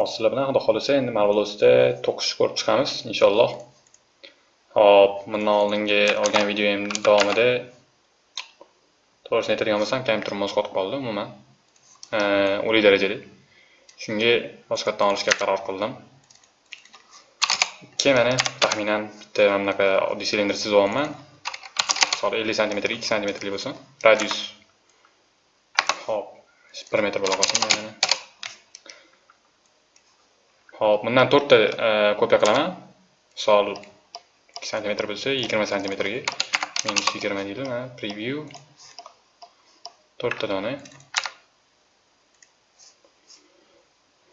hozir sizlar bilan xudo xohlasa endi marvelosda to'qishni ko'rib chiqamiz inshaalloh. Hop bundan oldingi olgan videoyim davomida to'g'risini aytadigan bo'lsam kompyuter muz qotib qoldi umuman. O'lik darajada. Shunga boshqatdan olishga qaror qildim. Ikki mana taxminan bitta mana bunaqa oddiy silindr chizyapman misol ellik santimetr ikki santimetrlik bo'lsin. Radius. Hop bir metr bo'la qolsin. Xo'p, bundan 4 ta kopiya qilaman misol 2 sm bo'lsa 20 sm ga minus yigirma deydi mana preview to'rtta dona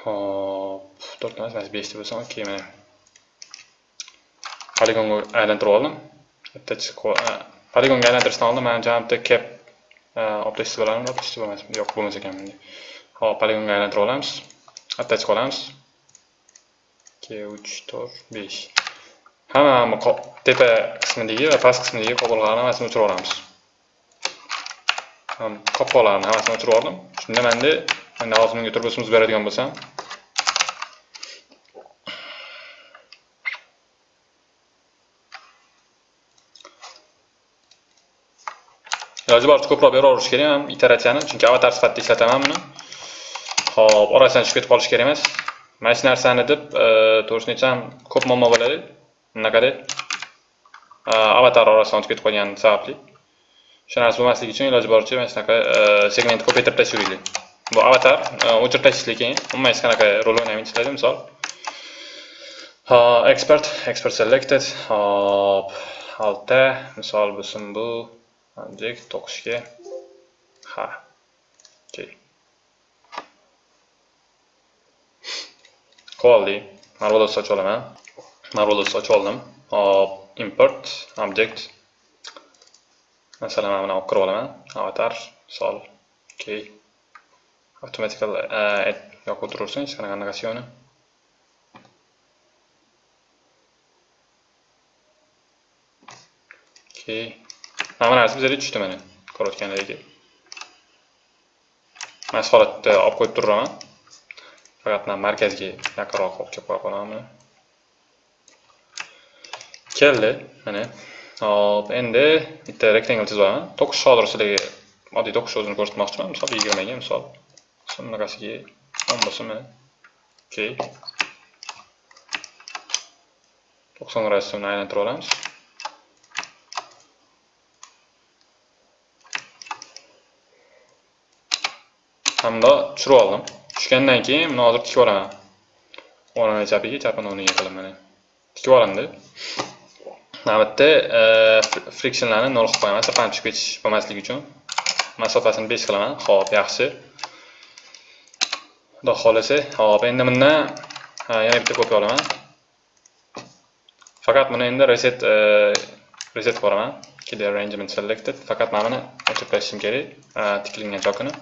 Xo'p, 4 ta emas mana ta bo'lsa okey mana poligonga aylantirib oldim bitta poligonga aylantirishdan oldin mana jami bitta cap e, olib tashlab olamizmi olib tashlab bo'lmasmi yo'q bo'lmas ekan hop poligonga aylantirib olamiz attach qilamiz ikki uch to'rt besh. Hamma tepa qismidagi va past qismidagi qopqoqlarni hammasini o'chirib yuboramiz qopqoqlarni hammasini o'chirib yubordim shunda manda endi hozir bunga turbusimiz beradigan bo'lsam. Iloji boricha ko'proq beraverish kerak ham iteratsiyani chunki avatar sifatida ishlataman buni. Hop orasidan tushib ketib qolish kerak emas. Mana shu narsani deb e, to'g'risini aytsam ko'p muammo bo'ladi. Bunaqada e, avatar orasidan o'tib ketib qolgani sababli. O'sha narsa bo'lmasligi uchun iloji boricha mana shunaqa e, segmentni ko'paytirib tashlaylik bu avatar o'chirib tashlashlik keyin umuman hech qanaqa rol o'ynamaydi ishlaydi misol. Expert expert selected. Hop alta misol bo'lsin bu. Object to'qishga ha okay. Qoldi marvelous ochib olaman. Marvelous ochib oldim. Hop import object. Masalan mana buni olib kirib olaman. Avatar misol key. Automatical uh, add yoqib o'tiraversin hech qanaqa annotatsioni okey mana bu narsa bizga tushdi mana. Ko'rayotganlaringdek mana shu holatda olib qo'yib turaman faqat man markazga yaqinroq olib kelib qo'ya qolaman keldi. Mana. Hop endi bitta rectangle chizib olaman. To'qish hozir sizlarga oddiy to'qish o'zini ko'rsatmoqchiman. Misol yigirmaga misol. Bunaqasiga o'n bo'lsin mana okey to'qson gradusda aylantirib olamiz. Hamda tushirib oldim. Tushgandan keyin buni hozir tikib yuboraman. O'rnini chapiga chapini o'rniga qilib mana. Tikib olindi mana bu yerda frictionlarni nol qilib qo'yaman sirpanib tushib ketish bo'lmasligi uchun. Masofasini besh qilaman. Ho'p yaxshi. Xudo xohlasa ho'p endi bundan e, yana bitta kopiya olaman. Faqat buni endi reset e, reset qilib yuboraman. Clear arrangement selected. Faqat mana buni o'chirib tashlashim kerak. E, tikilgan chokini.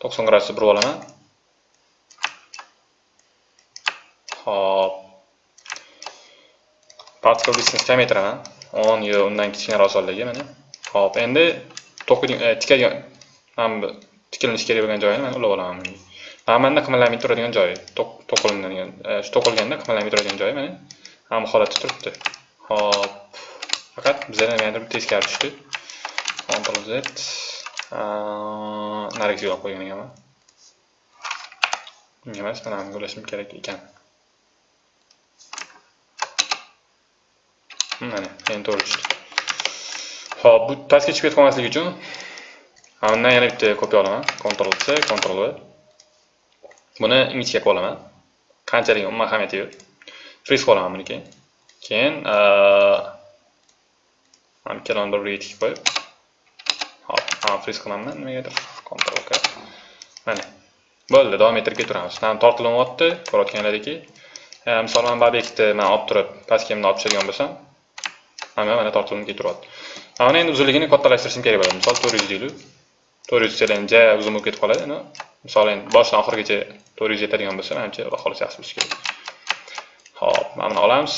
To'qson gradusda burib olaman. Hop particle distance diametrini o'n yo undan kichkinaroq sonlarga mana hop endi e, tikadigan mana bu tikilinishi kerak bo'lgan joyini mana ulab olaman. Mana qimirlamay turadigan joyi to'qilinadigan e, shu to'qilganda qimirlamay turadigan joyi mana ham holatda turibdi. Hop faqat bizada nimagadir teskari tushdi. Ctrl Z. Nariga olib qo'ygan ekanman. Bunga emas mana bunga ulashim kerak ekan. Mana endi to'g'ri tushdi ho'p bu pastga tushib ketib qolmasligi uchun undan yana bitta kopiya olaman Ctrl C Ctrl V. Buni ingichka qilib olaman qanchalik umuman ahamiyati yo'q friz qilib olaman buni keyin keyin mana ikkalani bir biriga tikib qo'yib hop mana friz qilaman nimagadir Ctrl K. Mana bo'ldi davom ettirib ketaveramiz mana tortilyapti ko'rayotganlaringki misol mana bu obyektni man olib turib pastga bunday olib tushadigan bo'lsam hamma mana tortuvimga ketyapti. Ana endi uzunligini kattalashtirishim kerak bo'ladi. Misol to'rt yuz deylik to'rt yuz desancha uzun bo'lib ketib qoladi misol endi boshidan oxirigacha to'rt yuz yetadigan bo'lsa manimcha xudo yaxshi bo'lishi kerak. Ho'p mana buni olamiz.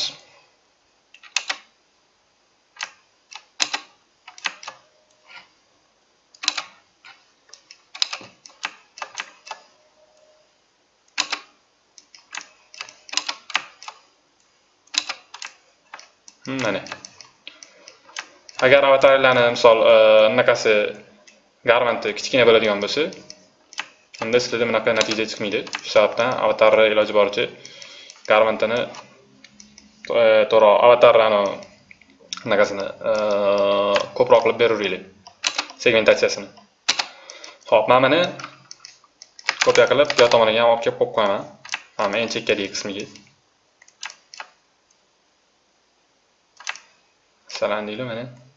Mana. Agar avatarlarni misol e, anaqasi garmanti kichkina bo'ladigan bo'lsa unda sizlarda bunaqa natija chiqmaydi. Shu sababdan avatarni iloji boricha garmantini e, to'g'ri avatarni anaqasini e, ko'proq qilib beraveringlar segmentatsiyasini. Ho'p mana buni kopiya qilib bu tomoniga ham olib kelib qo'yib qo'yaman. Mana eng chekkadagi qismiga. Masalan deylik mana.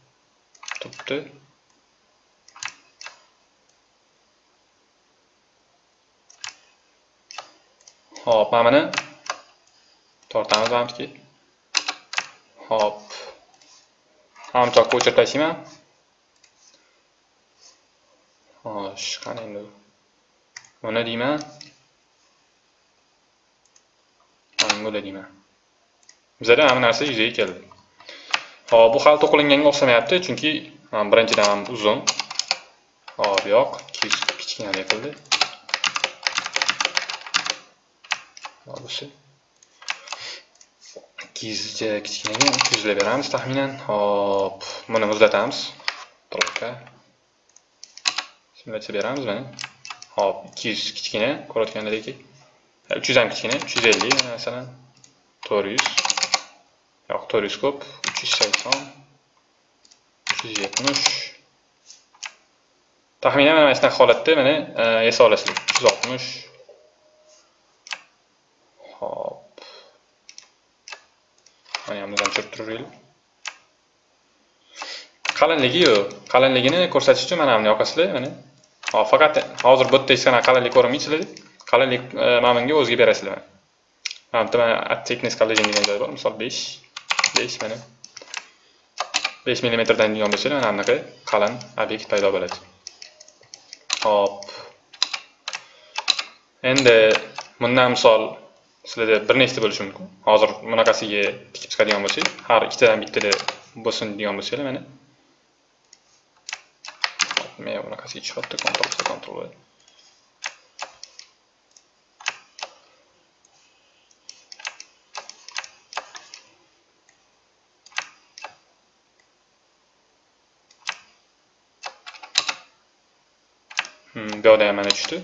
Turibdi Hop, mana buni tortamiz hamki. Hop. Hamchoqqa o'chirib tashlayman. Xo'sh, qani endi. Buni deyman. Mana deyman. Bizda hamma narsa yuzaga keldi. Hop, bu hali to'qilinganga o'xshamayapti, chunki birinchidan ham uzun. Hop, yo'q, kichkina qildi. Bo'lsa. Kizcha kichkinaga 200 lab beramiz taxminan. Hop, buni muzlatamiz. Trubka. Simulyatsiya beramiz mana. Hop, 200 kichkina, ko'rayotganlaringizdek. 300 ham kichkina, 350 masalan, 400. Yo'q, 400 ko'p. Uch yuz sakson uch yuz yetmish taxminan mana shunaqa holatda mana yasab olasizlar uch hop. Oltmish bundan tushirib turaveraylik qalinligi yo'q qalinligini ko'rsatish uchun mana buni yoqasizlar mana hop faqat hozir bu yerda hech qanaqa qalinlik ko'rinmaysizlar qalinlik mana bunga o'ziga berasizlar mana bu yerda thickness collision degan joy bor misol besh besh mana 5 millimetrdan degan bo'lsa mana bunaqa qalin obyekt paydo bo'ladi. Hop. Endi bundan misol sizlarda bir nechta bo'lishi mumkin? Hozir bunaqasiga tikib chiqadigan bo'lsak har ikkitadan bittada bo'lsin degan bo'lsanglar mana. Men bunaqasiga tushyapti kontrol kontrol bu yoqda ham mana tushdi.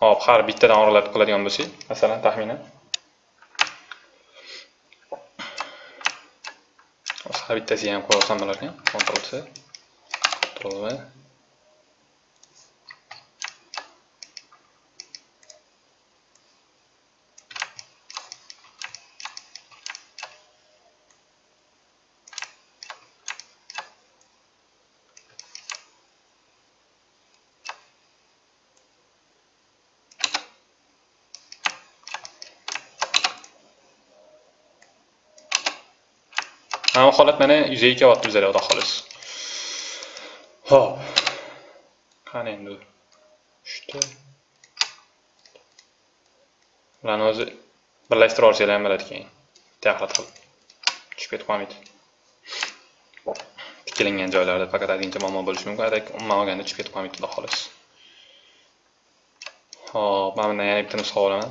Hop har bittadan oralatib qiladigan bo'lsak masalan taxminan. Har bittasiga ham qo'ya olsam bo'larkan. Ctrl C Ctrl V mana holat mana yuzaga kelyapti bizlar xudo xohlasa. Ho'p qani endi? Uchta. Bularni o'zi birlashtirib olsanglar ham bo'ladi keyin. Bitta qilib. Tushib ketib qolmaydi tiklangan joylarda faqat ozgincha muammo bo'lishi mumkin. Umuman olganda tushib ketib qolmaydi xudo xohlasa. Ho'p mana bundan yana bitta nusxa olaman.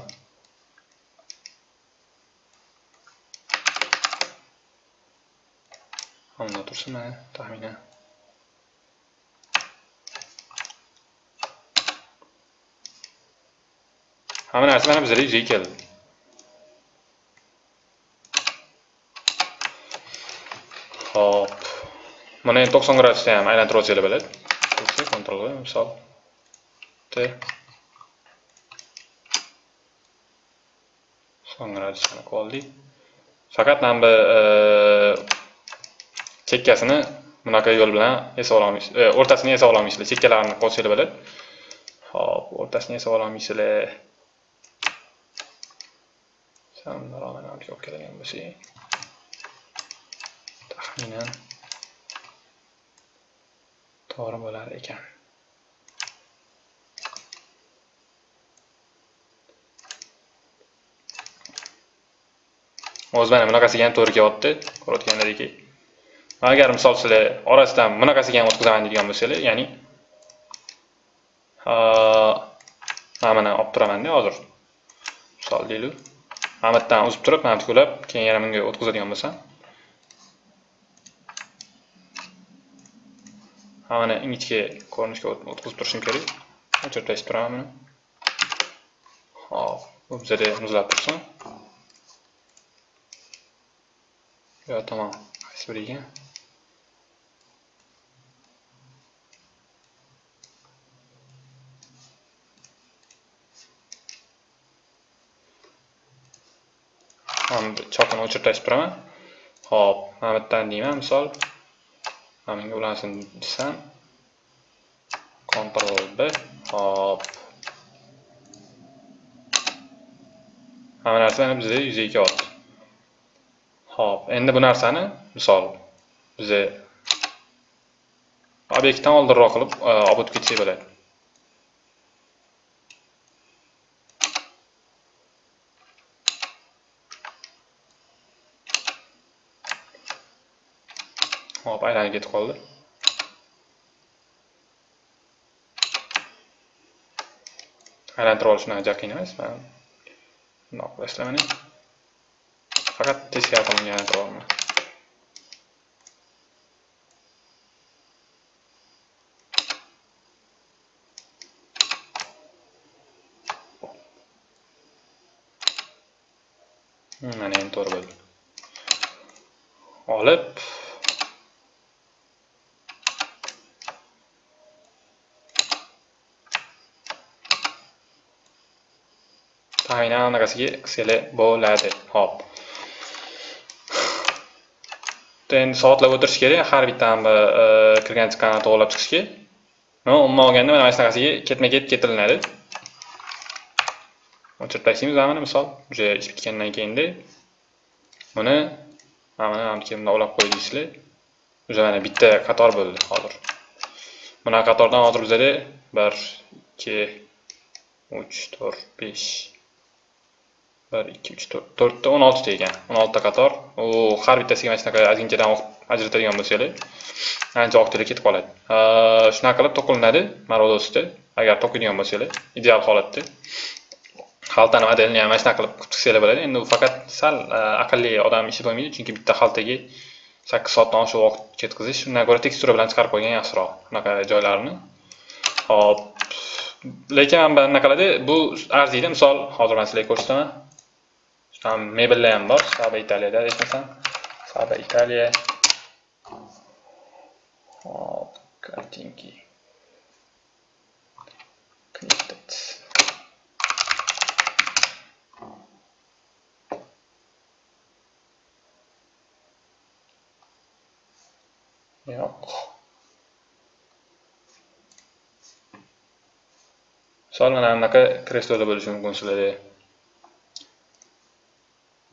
Hamda tursin taxminan. Hamma narsa mana bizlarga yuzaga keldi. Hop. Mana endi 90 gradusda ham aylantirib olsanglar bo'ladi. kontrol V misol T 90 gradusni oldik. Faqat mana bu chekkasini bunaqa yo'l bilan esa olamiz e, o'rtasini esa ololmaysizlar chekkalarini qo'shsanglar bo'ladi hop o'rtasini esa ololmaysizlar olib keladigan bo'lsak taxminan to'g'ri bo'lar ekan. O'zi mana bunaqasiga ham to'g'ri kelyapti ko'rayotganlaringdek agar misol sizlar orasidan bunaqasiga ham o'tkazaman deydigan bo'lsanglar ya'ni mana buni olib turamanda hozir. Misol deylik mana bu yerdan uzib turib mana tiklab keyin yana bunga o'tkazadigan bo'lsam. Mana ingichka ko'rinishga o'tkazib turishim kerak. Cho'rtlashib turaman buni. Hop bu bizada muzlab tursin. Yo tamom qaysi endi chopini o'chirtirish turaman hop mana bu yerdan deyman misol mana bunga ulansin desam Ctrl B hop hamma narsa mana bizda yuzaga kelyapti Xo'p, endi bu narsani misol biz obyektdan oldinroq qilib e, olib o'tib ketsak bo'ladi. Hop aylanib ketib qoldi. Aylantirib olishni unaqa qiyin emas man bundoq boshlamani faqat teskari tomonga aylantirib mana endi to'g'ri bo'ldi olib taxminan anaqasiga qilsanglar bo'ladi hop. Endi soatlab o'tirish kerak har bitta e, e, kirgan chiqqanini to'g'irlab chiqishga. Umuman olganda mana shunaqasiga ketma ket ketilinadi. O'chirib tashlaymiz mana misol уже ish bitgandan keyinda. Buni mana buniki bunday ulab qo'y уже mana bitta qator bo'ldi hozir. Bunaqa qatordan hozir bizada bir ikki uch to'rt besh bir ikki uch to'rt to'rtta o'n oltita ekan o'n oltita qator u har bittasiga mana shunaqa ozginchadan ajratadigan bo'lsanglar ancha vaqtinglar ketib qoladi shunaqa qilib to'qilinadi marodosda agar to'qiydigan bo'lsanglar ideal holatda xaltani modelini ham mana shunaqa qilib qilib chiqsanglar bo'ladi endi u faqat sal aqlli odam ishi bo'lmaydi chunki bitta xaltaga sakkiz soatdan oshiq vaqt ketkazish undan ko'ra tekstura bilan chiqarib qo'ygan yaxshiroq unaqa joylarini hop lekin mana bunaqalarda bu arziydi misol hozir man sizlarga ko'rsataman Tam mebellar ham bor saba italiyada aytmasam saba italiya hop kartinki connected yo'q misol mana bunaqa kresloda bo'lishi mumkin sizlarda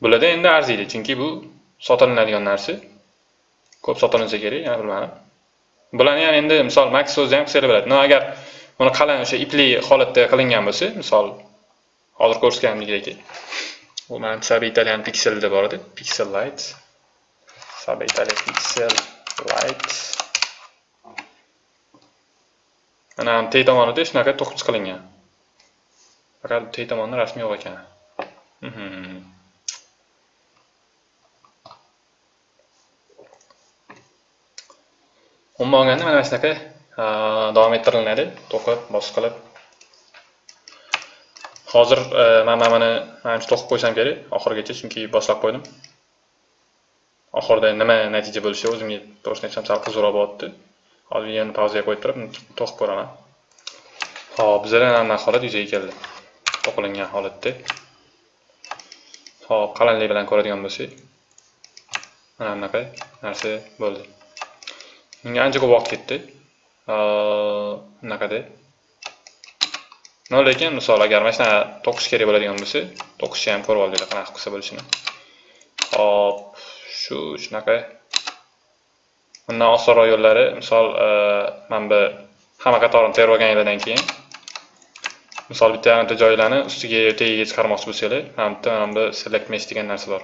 Bularda endi arziydi, chunki bu sotilinadigan narsa. Ko'p sotilinsa kerak, yana bilmadim. Bularni ham endi misol Max so'zni ham qilsa bo'ladi. No agar buni qalin o'sha ipli holatda qilingan bo'lsa, misol hozir ko'rsatganimdek bu mana Sabe Italian deb bor edi, Pixel Light. Sabe Italian Pixel Light. Mana tey tomonida shunaqa to'qib qilingan Faqat tey tomonda rasmi yo'q ekan. Mhm. Mhm. umuman olganda mana shunaqa davom ettiriladi to'qib bosqilib hozir e, man mana buni manimcha to'qib qo'ysam kerak oxirigacha chunki boshlab qo'ydim. Oxirida nima natija bo'lishi o'zimga to'g'risini aytsam sal qiziqroq bo'lyapti hozir videoni pauzaga qo'yib turib to'qib ko'raman. Hop bizada mana holat yuzaga keldi. To'qilingan holatda. Hop qalinlik bilan ko'radigan bo'lsak mana bunaqa narsa bo'ldi. Ancha ko'p vaqt ketdi. Bunaqada. No lekin misol agar mana shunaqa to'qish kerak bo'ladigan bo'lsa, to'qishni ham ko'rib oldinglar qanaqa qilsa bo'lishini. Hop, shu shunaqa. Bundan osonroq yo'llari, misol mana bu hamma qatorini terib olganinglardan keyin misol bitta yarimta joylarni ustiga tagiga chiqarmoqchi bo'lsanglar, mana bitta mana bu select mesh degan narsa bor.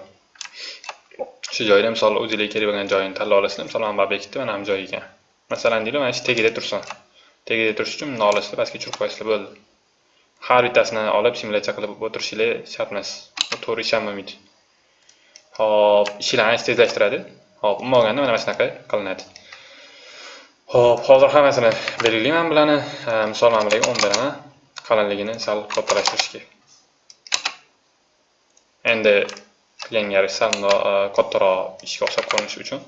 Shu joyda misol o'zingizga kerak bo'lgan joyini tanlab olasizlar misol mana bu obyektni mana bu joyiga ekan. Masalan deylik mana shu tagida tursin. Tagida turish uchun bundoq olasizlar pastga tushirib qo'yasizlar bo'ldi. Har bittasini olib simulyatsiya qilib o'tirishinglar shart emas to'g'ri ish ham bo'lmaydi. Hop ishinglarni ancha tezlashtiradi. Hop umuman olganda mana shunaqa qilinadi. Xo'p, hozir hammasini belgilayman bularni. Misol mana bularga o'n beraman. Qalinligini sal kattalashtirishga. Endi qilganga sal e, kattaroq ishga o'xshab ko'rinishi uchun.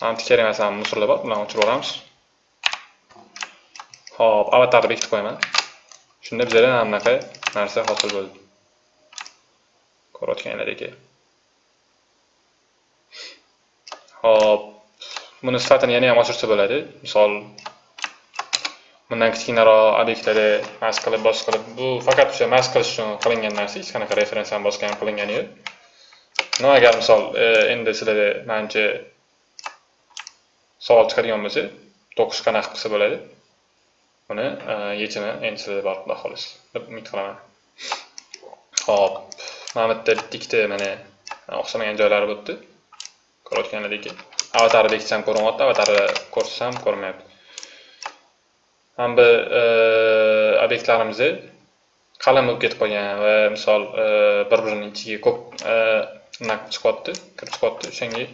Mana kerak emas musorlar bor, bularni o'chirib yuboramiz Xo'p, avatarni bekitib qo'yaman. Shunda bizga mana bunaqa narsa hosil bo'ldi. Ko'rayotganlaringizdek. Xo'p, buni sifatini yana ham oshirsa bo'ladi. Misol bundan kichkinaroq obyektlarda mas qilib bos qilib bu faqat o'sha mas qilish uchun qilingan narsa hech qanaqa referens ham bosgan qilingani yo'q no agar misol endi sizlarda manimcha savol chiqadigan bo'lsa to'qish qanaqa qilsa bo'ladi buni yechimi endi sizlarda bor xudo xohlasa deb umid qilaman ho'p mana bu yerda bitta ikkita mana o'xshamagan joylari bo'libdi ko'rayotganlaringki avatarni bekitsam ko'rinyapti avatarni ko'rsam ko'rinmayapti mana bu e, obyektlarimizni qalin bo'lib ketib qolgan va misol e, bir birining ichiga ko'p e, nima chiqyapti kirib chiqyapti o'shanga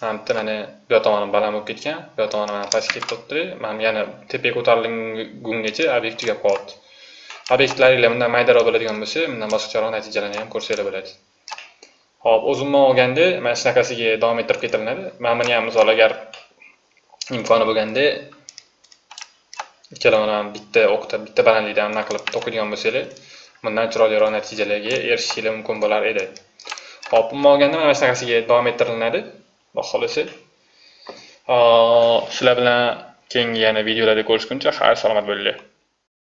mana bitta mana bu yoq tomoni baland bo'lib ketgan bu yoq tomoni mana pastga ketib turibdi mana yana tepaga ko'tarilgungacha obyekt tugab qolyapti obyektlaringlar bundan maydaroq bo'ladigan bo'lsa bundan boshqacharoq natijalarni ham ko'rsanglar bo'ladi. Ho'p o'z umuman olganda mana shunaqasiga davom ettirib ketilinadi mana buni ham misol agar imkoni bo'lganda ikkalovini bitta o'qda bitta balandlikda anaqa qilib o'qiydigan bo'lsanglar bundan chiroyliroq natijalarga erishishinglar mumkin bo'lar edi. Hop umuman olganda mana shunaqasiga davom ettirilinadi xudo xohlasa shular bilan keyingi yana videolarda ko'rishguncha xayr salomat bo'linglar.